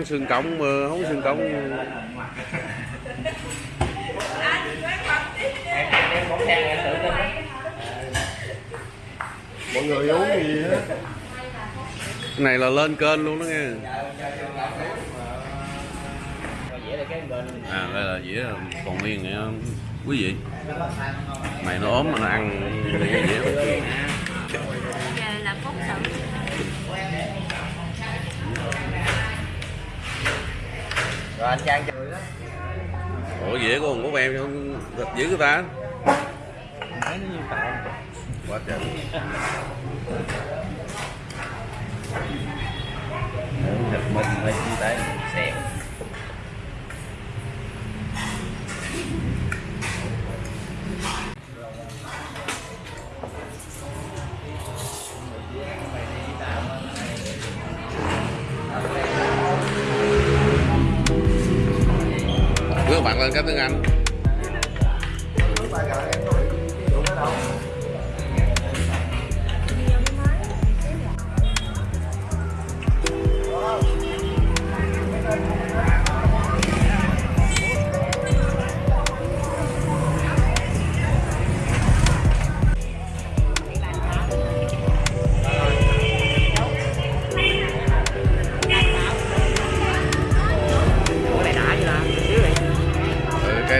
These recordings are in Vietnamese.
ăn sườn cộng mà không sườn cộng mọi người uống gì cái này là lên kênh luôn đó nghe. À đây là dĩa còn nguyên nghe quý vị. Mày nó ốm mà nó ăn. Dĩa ủa dĩa của của em không thịt dữ người ta? Quá trời. Thịt mình hơi chi tế các bạn lên cái tiếng Anh.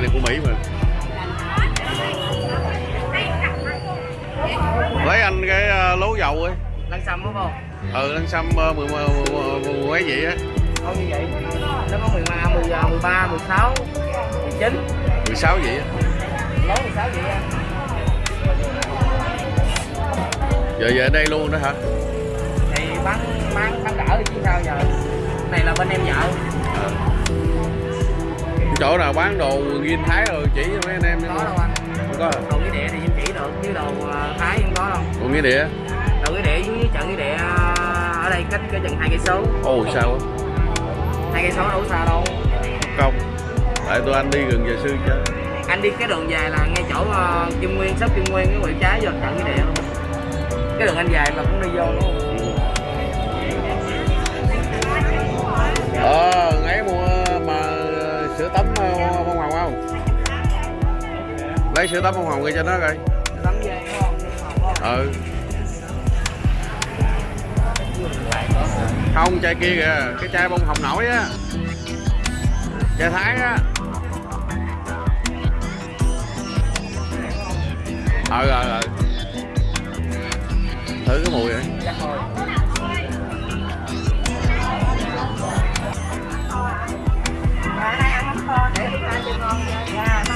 Này của Mỹ mà. Lấy anh cái ờ, lố dầu ấy. Lăn xăm đúng không? Ừ lăn xăm ờ, mười mười mười- mười mấy vậy á. Không như vậy? Nó có 13, 10, 13, 16, 19 16 vậy á. Lố 16 vậy á. Giờ về đây luôn đó hả? Thì bán bán bán đỡ chứ sao giờ? Này là bên em vợ chỗ nào bán đồ nghiên thái rồi chỉ cho mấy anh em Có đâu anh. Không có hả? Đồ cái địa thì em chỉ được chứ đồ ờ, Thái không có đâu. Còn nghĩa địa? Đồ cái địa với chợ cái địa ờ, ở đây cách cái chừng hai cây số. Ồ sao hai cây số đâu xa đâu. Không. Tại tụi anh đi gần giờ sư chứ. Anh đi cái đường dài là ngay chỗ Kim Nguyên shop Kim Nguyên cái quẹo trái vô chợ cái địa luôn. Cái đường anh dài là cũng đi vô không ờ ngày mua mà sữa tắm lấy sữa tắm bông hồng kia cho nó coi. Tắm đúng không? Ừ. Không chai kia kìa. Cái chai bông hồng nổi á. Chai thái á. Ừ ừ ừ thử cái mùi thôi. Dạ, để chúng ta chơi ngon vậy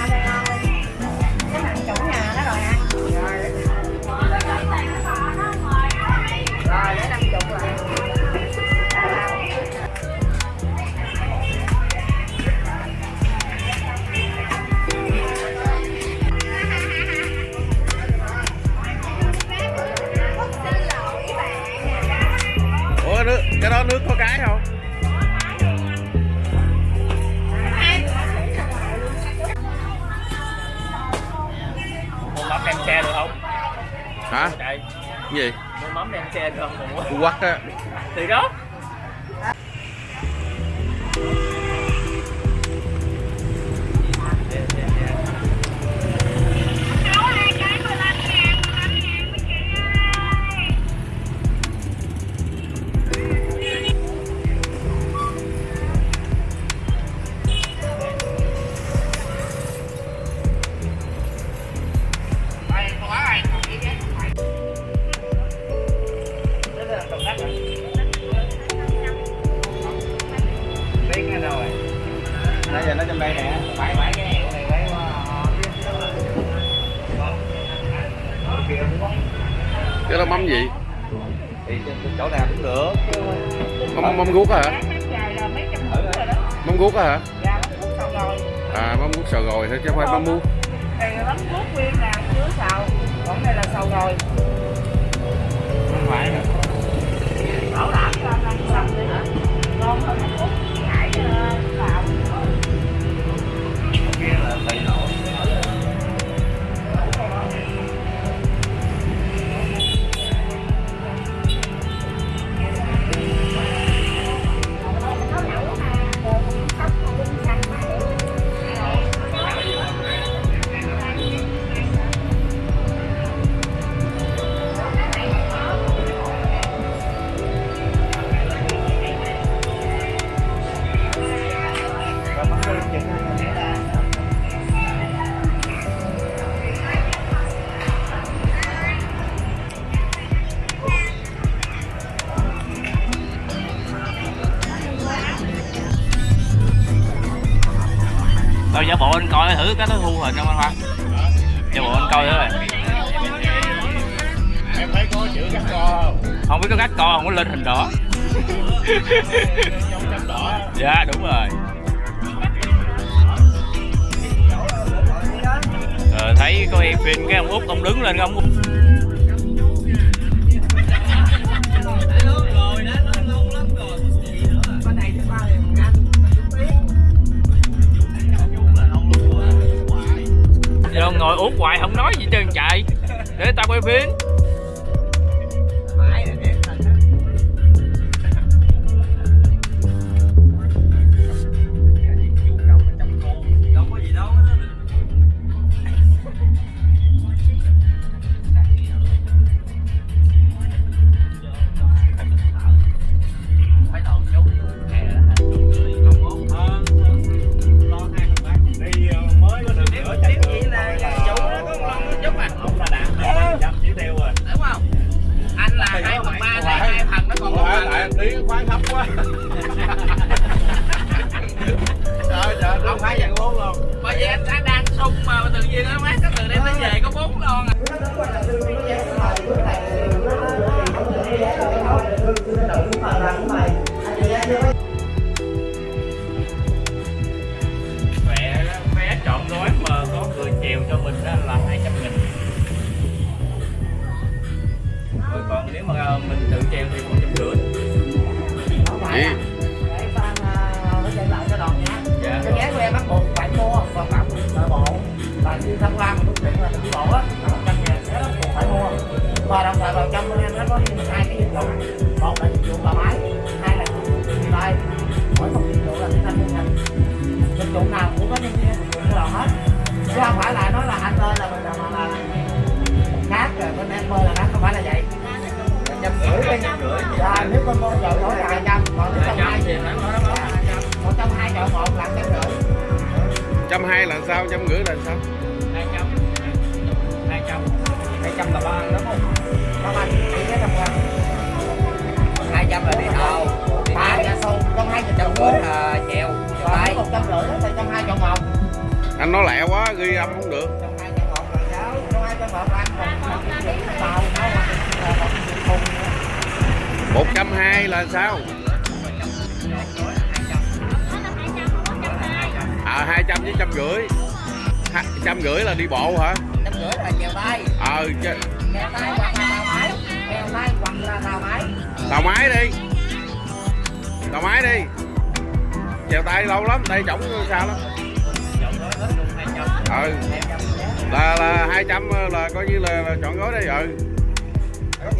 cái đó nước có cái không? Gì? Mắm đem xe không? Quốc á. Thì đó mắm mắm guốc rưỡi đi nếu con mua chợ đổi là hai trăm còn nếu trong hai thì một trong hai chợ một là trăm rưỡi trăm hai là sao? Trăm rưỡi là sao? Hai trăm hai trăm hai trăm là ba đúng không Ba anh, chỉ cái trăm hai trăm là đi tàu đi ra tàu trong hai trăm vụ rưỡi là chèo đây. Tay một trăm rưỡi đó, thì trong hai chọn một anh nói lẹ quá ghi âm không được. Trong hai chọn một là giáo, trong hai chọn một là còn tàu, 120 là sao? À 200 với trăm rưỡi. Trăm rưỡi là đi bộ hả? Trăm rưỡi là chèo tay ờ ch... chèo tay hoặc là tàu máy. Tàu máy. Đi. Tàu máy đi. Chèo tay lâu lắm tay trỏng sao? lắm. Ừ. Là là hai trăm là coi như là, là chọn gói đây ừ.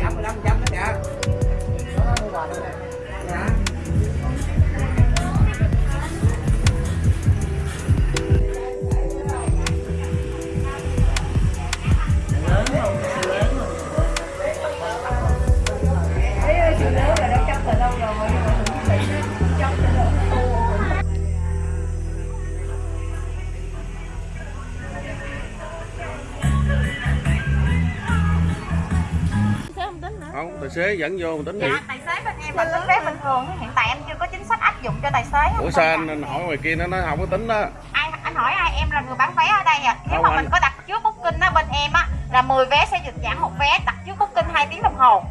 Giảm mười lăm kìa Đó, mua quà đây nè. Dạ. Thấy không không tài xế dẫn vô mình tính dạ gì tài xế bên em là tính vé bình thường hiện tại em chưa có chính sách áp dụng cho tài xế ủa sao anh, anh hỏi ngoài kia nó nói không có tính đó ai anh hỏi ai em là người bán vé ở đây à. Nếu Đâu mà anh? mình có đặt trước booking á bên em á là 10 vé sẽ được giảm một vé đặt trước booking 2 tiếng đồng hồ.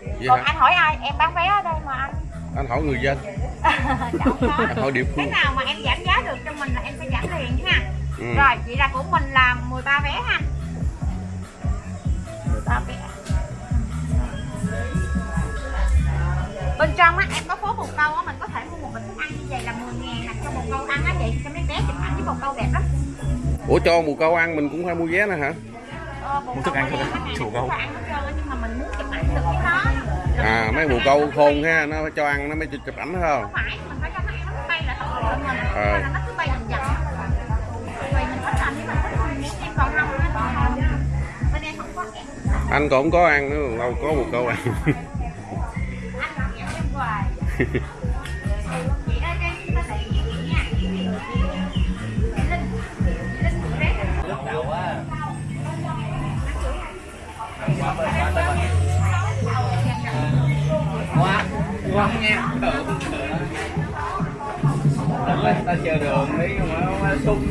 Vậy còn hả? anh hỏi ai em bán vé ở đây mà anh. Anh hỏi người dân. Có. anh hỏi địa cái phương nào mà em giảm giá được cho mình là em sẽ giảm liền ha ừ. rồi vậy là của mình là 13 vé ha. 13 vé bên trong á em có phố bồ câu á mình có thể mua một bịch thức ăn như vậy là 10 ngàn nè cho bồ câu ăn á chị cho mấy bé chụp ảnh với bồ câu đẹp lắm. Ủa cho mù câu ăn mình cũng phải mua vé nữa hả? Ờ, bồ Mua thức ăn thôi đó, chủ câu. nhưng mà mình muốn chụp ảnh được nó à mấy mù câu khôn ha nó cho ăn nó mới chụp chụp ảnh không không phải mình phải cho nó ăn nó bay là không được mình Ờ. là nó cứ bay dần dần. Anh còn không có ăn. Nữa đâu có mù câu ăn quá quá nha Đợi ta chờ đường đi mà sung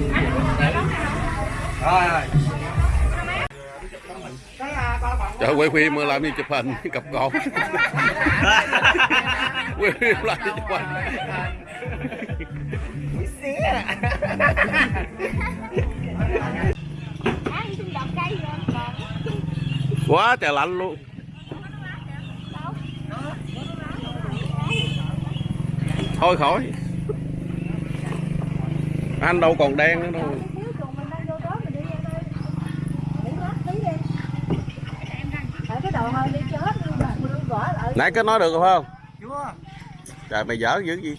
rồi trời quay phim làm gì chụp hình? Cặp cột quay phim làm gì chụp hình? Quá trời lạnh luôn. Thôi khỏi. Anh đâu còn đen nữa đâu nãy có nói được không? Chưa. Trời mày dở dữ gì?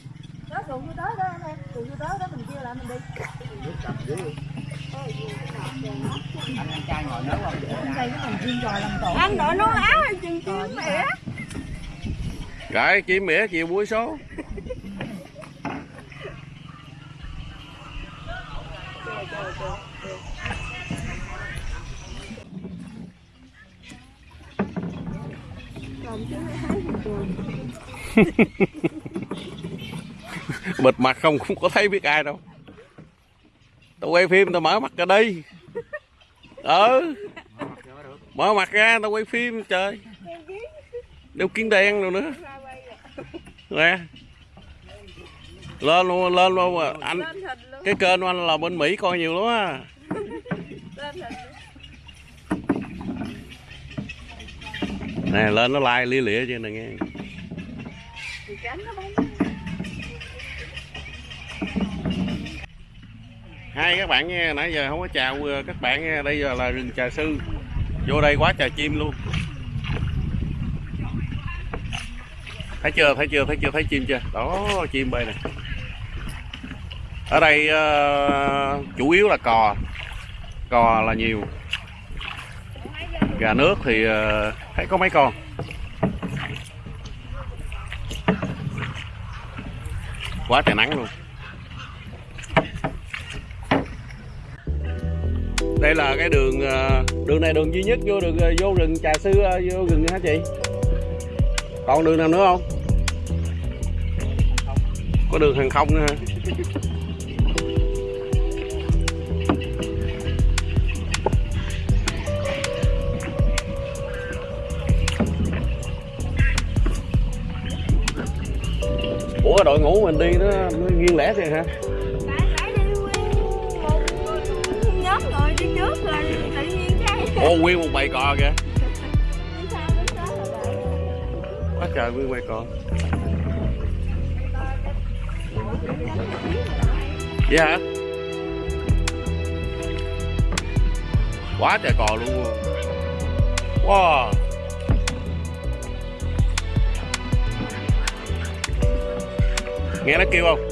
Anh đội nón áo hay chừng chim mẹ Rồi chim mỉa chiều buổi số bịt mặt không không có thấy biết ai đâu. Tao quay phim tao mở mặt ra đi ừ mở mặt ra tao quay phim trời. Đeo kiến đen rồi nữa. Nè. Lên luôn lên luôn à. anh cái kênh của anh là bên mỹ coi nhiều lắm á. Nè lên nó like lia lịa chứ nè nghe hai các bạn nghe nãy giờ không có chào các bạn nghe đây giờ là rừng trà sư. Vô đây quá trà chim luôn. Thấy chưa thấy chưa thấy chưa thấy chim chưa? Đó chim bay này. ở đây uh, chủ yếu là cò. Cò là nhiều. Gà nước thì uh, thấy có mấy con. Quá trời nắng luôn. Đây là cái đường ờ, đường này đường duy nhất vô đường vô rừng trà sư ờ, vô rừng hả chị? Còn đường nào nữa không? Có đường hàng không nữa hả? Ngũ mình đi nó nó riêng lẻ thôi hả? Ồ nguyên một bầy cò kìa. Quá trời nguyên bầy cò. Vậy hả? Quá trời cò luôn. Wow nghe nó kêu không?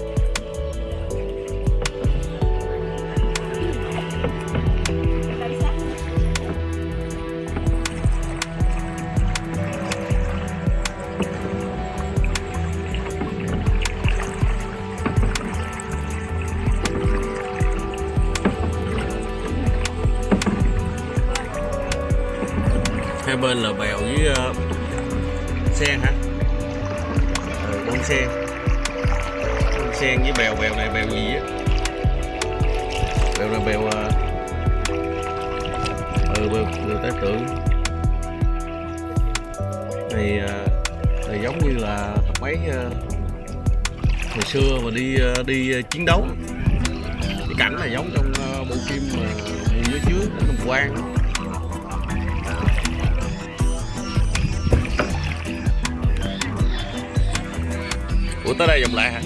Hai bên là bè sen với bèo bèo này bèo gì á? Bèo này bèo à, ừ bèo, bèo tái tưởng này này giống như là mấy à, hồi xưa mà đi à, đi chiến đấu. Cái cảnh này giống trong bộ phim mà mùa dưới trước của Đồng Quang. Ủa tới đây vòng lại hả?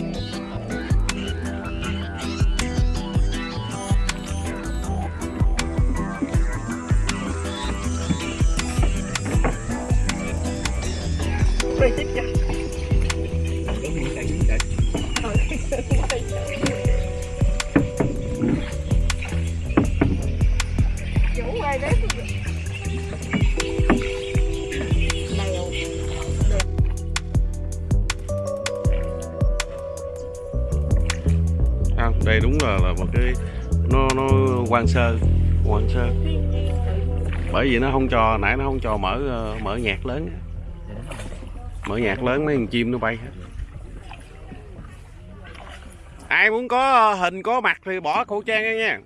Chủ quay đấy Lèo không đây đúng là là một cái nó nó quan sơ quan sơ. Bởi vì nó không cho nãy nó không cho mở ờ, mở nhạc lớn mở nhạc lớn mấy con chim nó bay hết. Ai muốn có hình có mặt thì bỏ khẩu trang ra nha.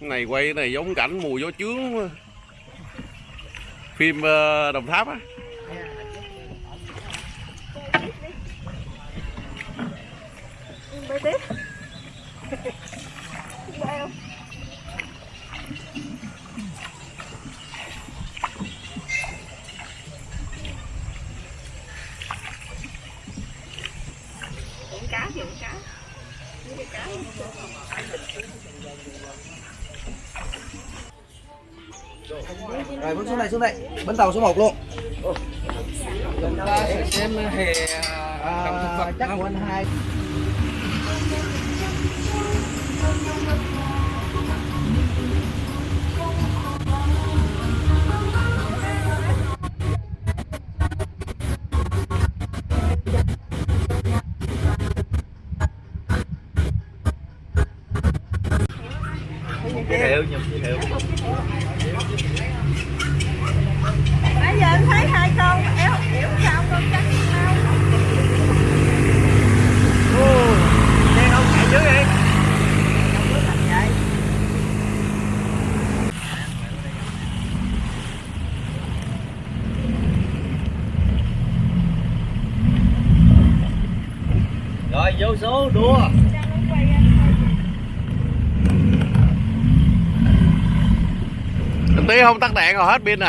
Cái này quay cái này giống cảnh mùa gió chướng phim ờ, đồng tháp á Bơi tiếp Bơi không? Cá uống cá cá Rồi bước xuống này xuống đây. Bến tàu số 1 luôn. chúng ta sẽ xem hè động thực vật chắc không của anh hai. Música không tắt đèn rồi hết pin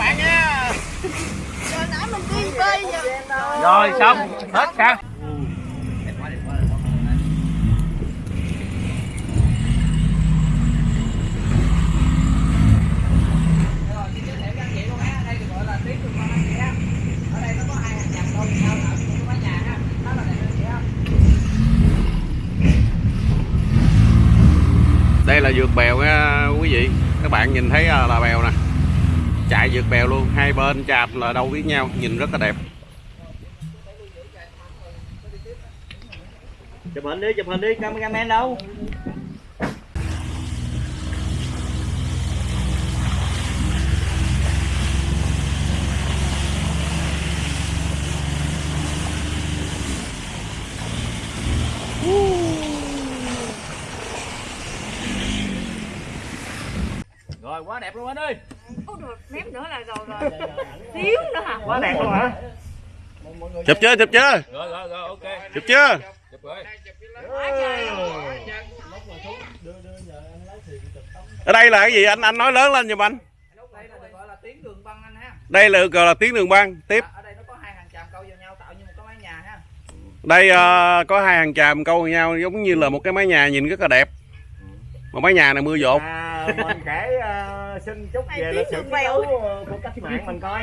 à nha. Rồi xong. Hết ca vượt bèo nha quý vị. Các bạn nhìn thấy à, là bèo nè. Chạy vượt bèo luôn, hai bên chạm là đâu biết nhau, nhìn rất là đẹp. Chụp hình đi, chụp hình đi, cameraman đâu? Đẹp luôn anh ơi. Ôi được, ném nữa là rồi rồi. Xíu nữa hả? Quá đẹp luôn hả? Chụp chưa chụp chưa? rồi rồi rồi ok. Chụp chưa? Chụp rồi. Ở đây là cái gì? Anh anh nói lớn lên giùm anh. Đây là gọi là tuyến đường băng anh ha. Đây là gọi là tiếng đường băng. Tiếp. Ở đây nó có hai hàng tràm câu vào nhau tạo như một cái mái nhà ha. Đây ờ, có hai hàng tràm câu vào nhau giống như là một cái mái nhà nhìn rất là đẹp. Một mái nhà này mưa dột. À, mình kể uh, xin Này về lịch sử chiến của cách mạng mình coi.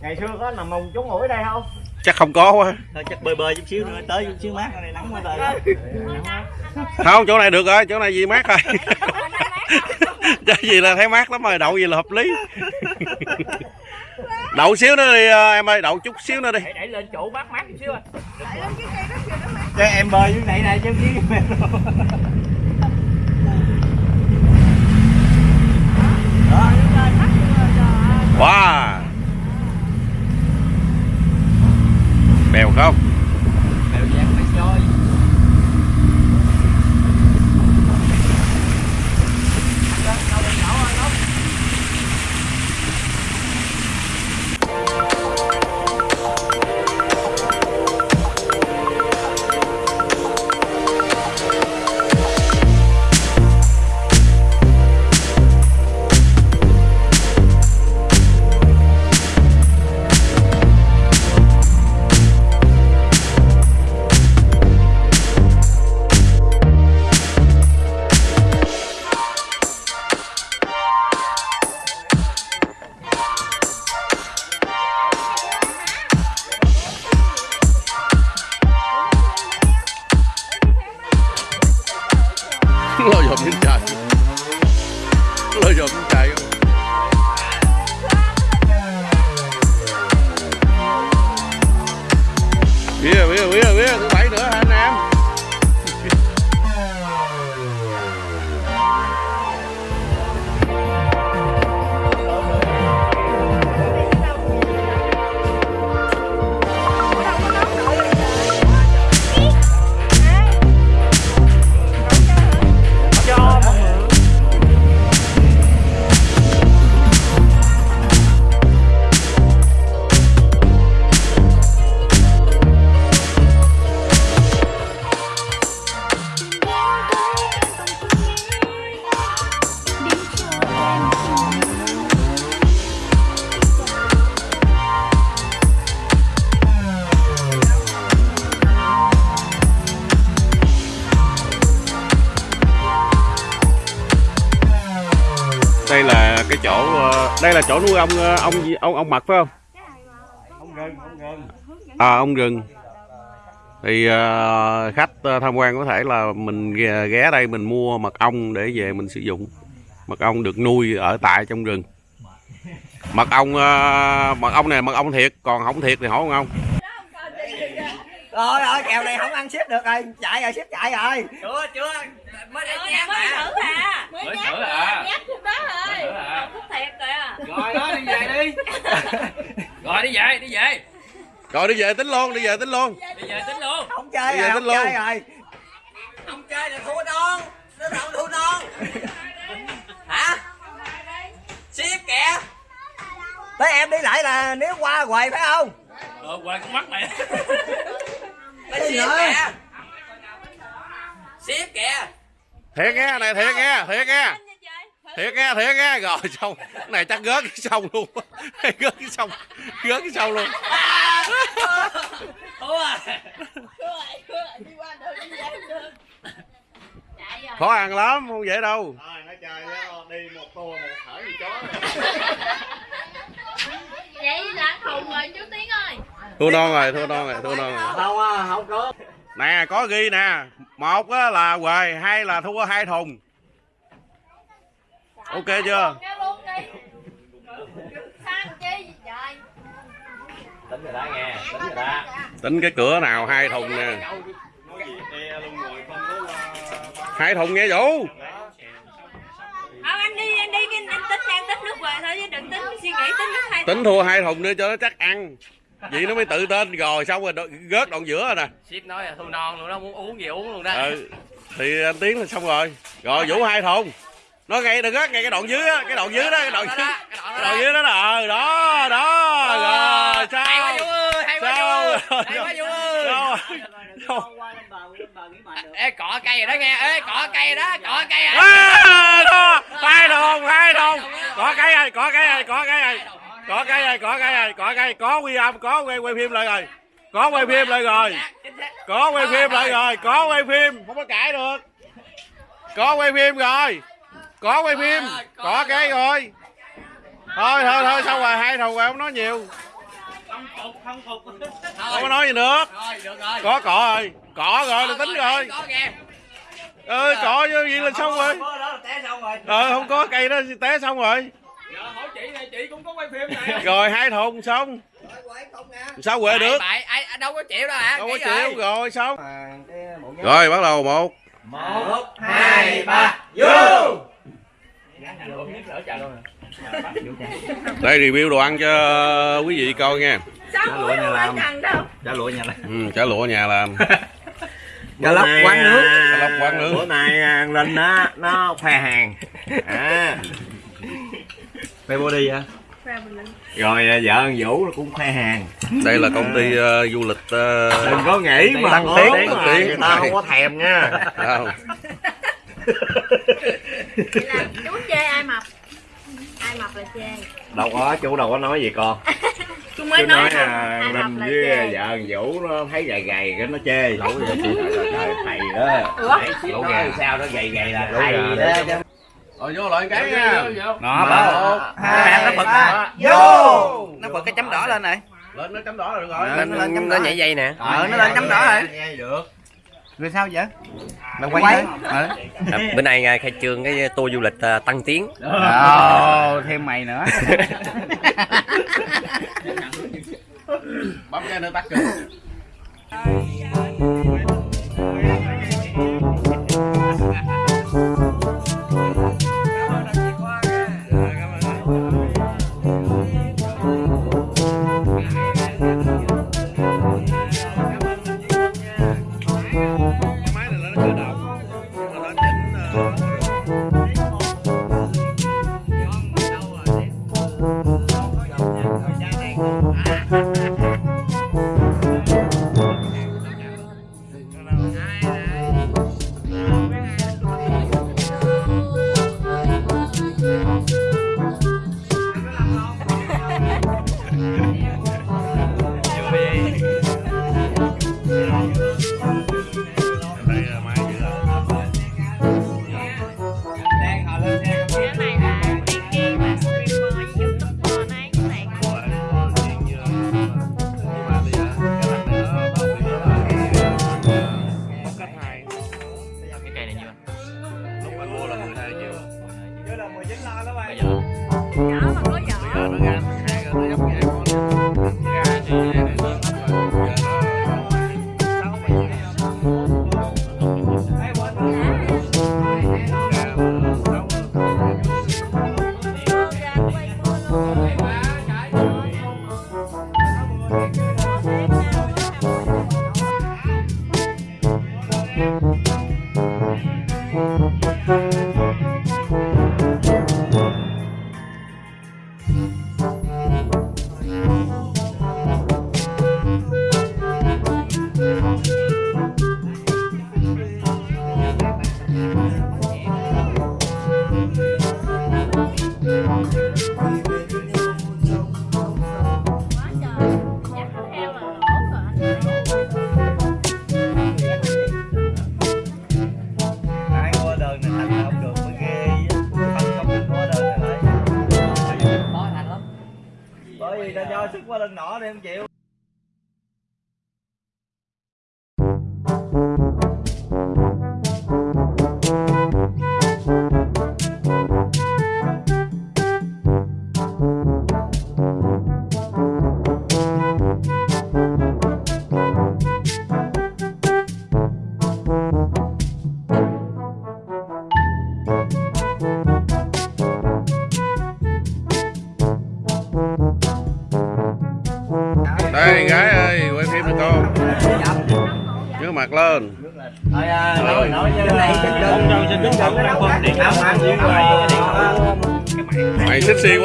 Ngày xưa có nằm mùng trúng mũi đây không? Chắc không có quá. Thôi chắc bơi bơi chút xíu nữa tới chút xíu mát. Ở đây nắng quá trời. Không chỗ này được rồi chỗ này gì mát rồi. Cái gì là thấy mát lắm rồi đậu gì là hợp lý. Đậu xíu nữa đi ờ, em ơi đậu chút xíu nữa đi. Đẩy lên chỗ mát mát chút xíu à. Cho em bơi dưới này này chứ chứ wow. Bèo không ông ờ, ông ông ông mật phải không? Không gần không gần à ông rừng thì ờ, khách ờ, tham quan có thể là mình ghé, đây mình mua mật ong để về mình sử dụng. Mật ong được nuôi ở tại trong rừng. Mật ong ờ, mật ong này mật ong thiệt còn không thiệt thì hỏi ông ông rồi rồi kèo này không ăn ship được rồi. Chạy rồi ship chạy rồi. Chưa chưa. Mới để Mới nhát mới thử à. Mới Mới thử nhát à. rồi Nhát khúc đó rồi. À. Còn khúc thiệt kìa rồi đó đi về đi. Rồi đi về đi về. Rồi đi về tính luôn đi về tính luôn. Đi về tính luôn. Không chơi rồi không tính luôn. chơi rồi. Không chơi là thua non. Nó thằng thua non. Hả? Ship kìa. Tới em đi lại là nếu qua quầy phải không? Ờ quay con mắt mày Gì nữa? kìa. ship kìa. Thiệt nghe này thiệt nghe thiệt nghe. thiệt nghe thiệt nghe. Rồi xong. Cái này chắc gớt cái sông luôn. Gớt cái sông gớt cái sông luôn. Thua à Chạy rồi khó ăn lắm không dễ đâu. Thôi nói chơi đó, đi một tour một thở gì chó. Vậy là thùng rồi chú Tiến ơi thua non rồi thua non rồi thua non rồi. không à, không có. Nè có ghi nè. Một á là quề hai là thua hai thùng. Ok chưa? tính rồi đó nghe tính rồi đó. Tính cái cửa nào hai thùng nè. Hai thùng nghe vũ. Không anh đi anh đi anh tính đang tính nước về thôi chứ đừng tính suy nghĩ tính nước hai tính thua hai thùng nữa cho nó chắc ăn vậy nó mới tự tên rồi xong rồi gớt đoạn giữa rồi nè. Ship nói là thua non luôn đó muốn uống gì uống luôn đó. Ừ thì anh tiến là xong rồi. Rồi vũ hai thùng. Nó ngay đừng gớt ngay cái đoạn dưới á cái đoạn dưới đó cái đoạn dưới cái đoạn dưới đó là ờ đó đó rồi. sao? Hay quá vũ ơi hay quá sao? ê cọ cây rồi đó nghe. Ê cọ cây đó cọ cây rồi. À, đó, hai thùng hai thùng. Có cái rồi có cái rồi có cái rồi có cái rồi có cái rồi có cái có quy âm có quay quay phim lại rồi. Có quay phim lại rồi. Có quay phim lại rồi. Có quay phim. Không có cãi được. Có quay phim rồi. Có quay phim. Có cái rồi. Thôi thôi thôi xong rồi. Hai thùng rồi không nói nhiều. Không có nói gì nữa có cỏ rồi. Cỏ rồi là tính rồi. Ơi cỏ chứ gì là xong rồi. Ờ không có cây đó té xong rồi Giờ hỏi chị này chị cũng có quay phim này. rồi hai thùng xong. Sao quệ được? Bậy, ai đâu có chịu đâu hả? đâu có chịu. rồi xong. Cái bộ nhớ rồi bắt đầu một. Một hai ba vô! Đây review đồ ăn cho quý vị coi nha. Sao lụa nhà làm. trả lụa nhà này ừ, chả lụa nhà làm. Cá lóc quán nước. Cá lóc quán nước. bữa nay à, linh á nó khoe hàng. À khoe body hả? Rồi à, vợ anh vũ nó cũng khoe hàng. Đây là công ty ờ, du lịch ờ, đừng có nghĩ mà Tăng tiến, người ta không có thèm nha. Đâu. Vậy là chú chê ai mập? Ai mập là chê? Đâu có chú đâu có nói gì con. Chú mới chú nói nói không? à, là với chê? vợ anh vũ nó thấy gầy gầy cái nó chê. Lẩu vậy chị. Trời thầy đó. Lẩu gà sao nó gầy gầy là thầy đó rồi vô lại cái nha. Nó hai nó bật vô. Nó bật cái chấm đỏ lên này. lên nó chấm đỏ là được rồi Lên lên nó nhảy dây nè. ờ nó lên chấm đỏ rồi. nghe được. Rồi sao vậy? là quay Ờ. À, bữa nay à, khai trương cái tour du lịch à, tăng tiến. Ồ, thêm mày nữa. bấm cái nữa tắt kìa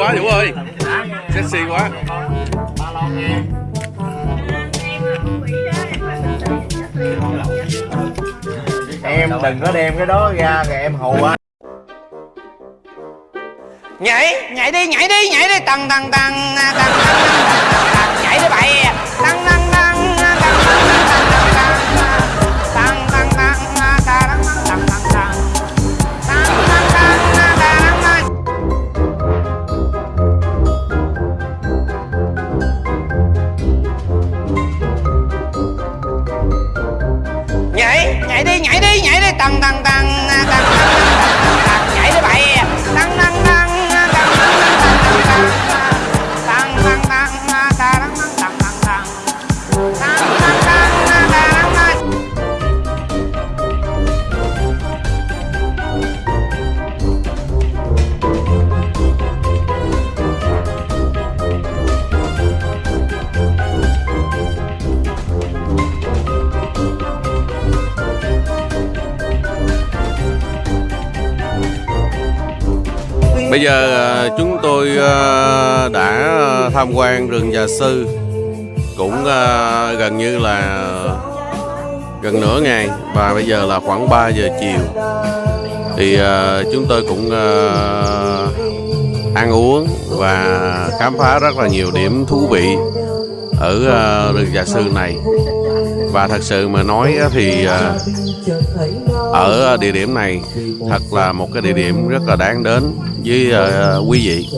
quá Dũng ơi. Sexy quá. Em đừng có đem cái đó ra rồi em hù á Nhảy, nhảy đi, nhảy đi, nhảy đi, tăng tăng tăng. Nhảy đi nhảy đi nhảy đi. Tăng tăng tăng giờ ờ, chúng tôi ờ, đã tham quan rừng Già Sư cũng ờ, gần như là gần nửa ngày. Và bây giờ là khoảng 3 giờ chiều. Thì chúng tôi cũng ăn uống và khám phá rất là nhiều điểm thú vị ở rừng Già Sư này. Và thật sự mà nói thì ở địa điểm này thật là một cái địa điểm rất là đáng đến với ờ, quý vị.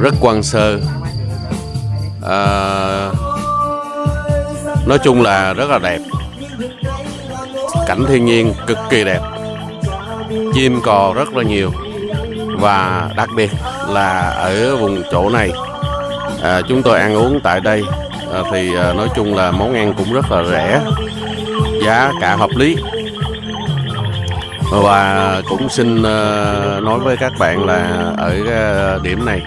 Rất quan sơ. Ờ, nói chung là rất là đẹp. Cảnh thiên nhiên cực kỳ đẹp. Chim cò rất là nhiều. Và đặc biệt là ở vùng chỗ này à, chúng tôi ăn uống tại đây à, thì à, nói chung là món ăn cũng rất là rẻ giá cả hợp lý và cũng xin ờ, nói với các bạn là ở ờ, điểm này,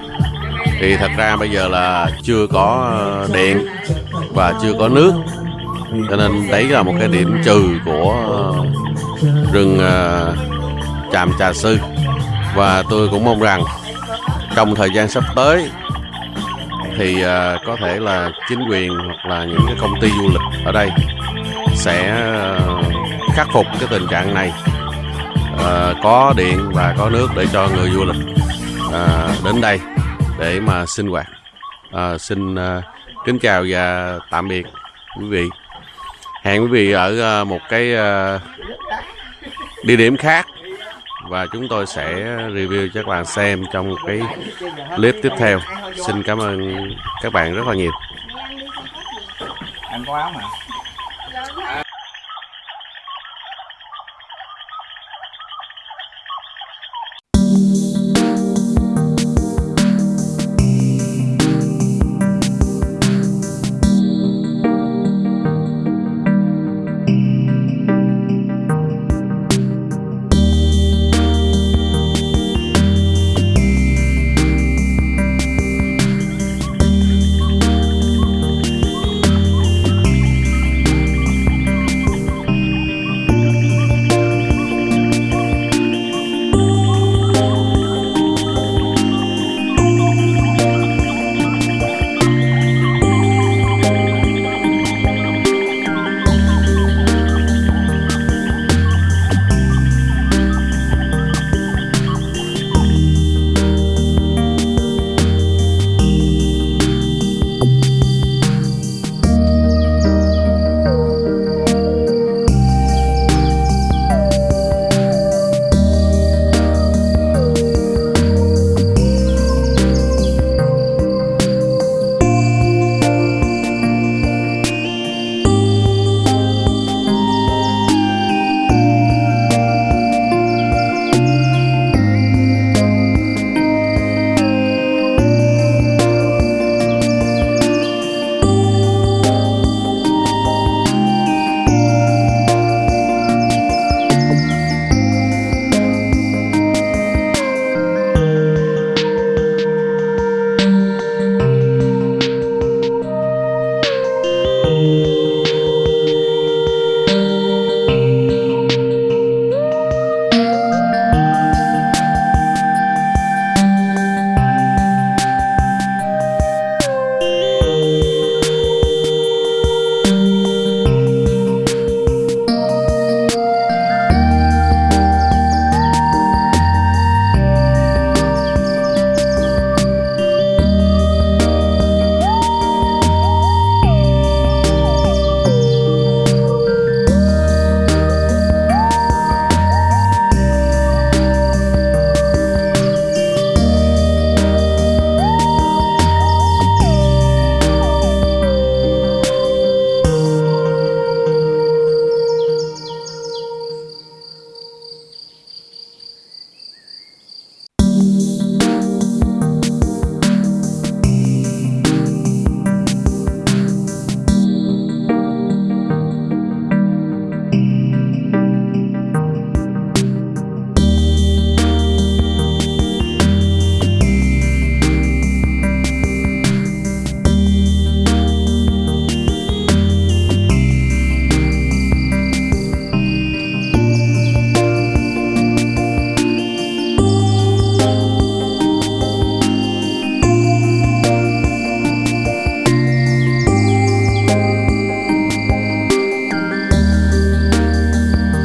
thì thật ra bây giờ là chưa có ờ, điện và chưa có nước. Cho nên đấy là một cái điểm trừ của rừng tràm trà sư. Và tôi cũng mong rằng trong thời gian sắp tới thì có thể là chính quyền hoặc là những cái công ty du lịch ở đây sẽ khắc phục cái tình trạng này à, có điện và có nước để cho người du lịch à, đến đây để mà sinh hoạt. À, xin à, kính chào và tạm biệt quý vị. Hẹn quý vị ở à, một cái à, địa điểm khác và chúng tôi sẽ review cho các bạn xem trong cái clip tiếp theo. Xin cảm ơn các bạn rất là nhiều. Anh có áo mà.